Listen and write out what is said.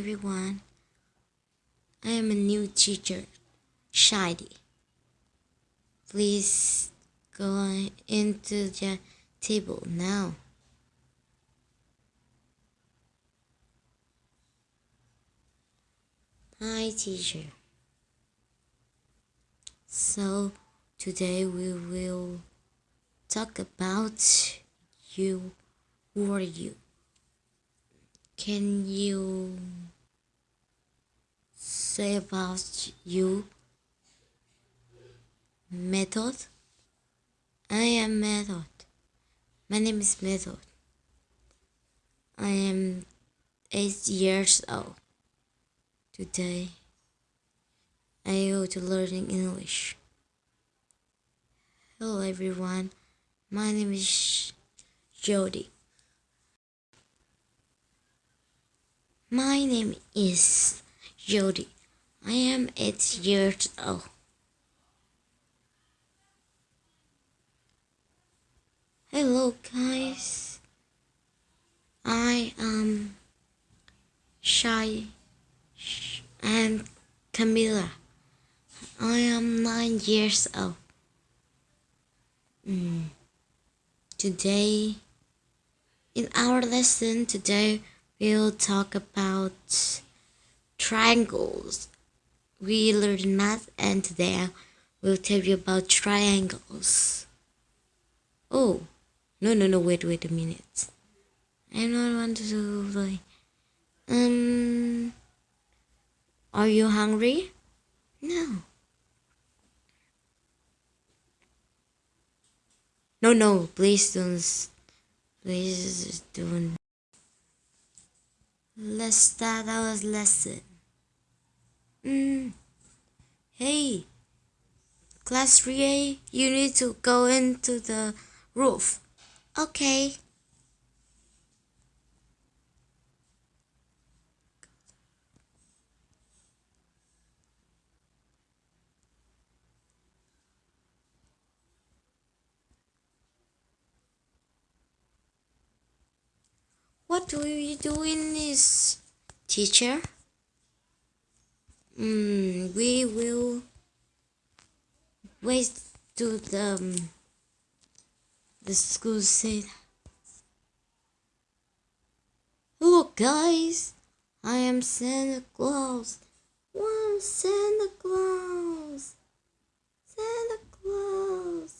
everyone. I am a new teacher, Shady. Please go into the table now. Hi, teacher. So, today we will talk about you. Who are you? Can you say about you? Method? I am Method. My name is Method. I am eight years old. Today, I go to learning English. Hello everyone, my name is Jody. My name is Jody. I am eight years old. Hello guys. I am Shy and Camilla. I am nine years old. Mm. Today, in our lesson today, we'll talk about triangles. We learned math and today we'll tell you about triangles. Oh, no, no, no, wait, wait a minute. I don't want to like, um, are you hungry? No. No, no, please don't, please don't. Let's start our lesson. Mm. Hey, class 3A, you need to go into the roof. Okay. What do we do in this, teacher? Hmm. Mm, we will wait to the um, the school said. Look, guys, I am Santa Claus. Wow, Santa Claus! Santa Claus!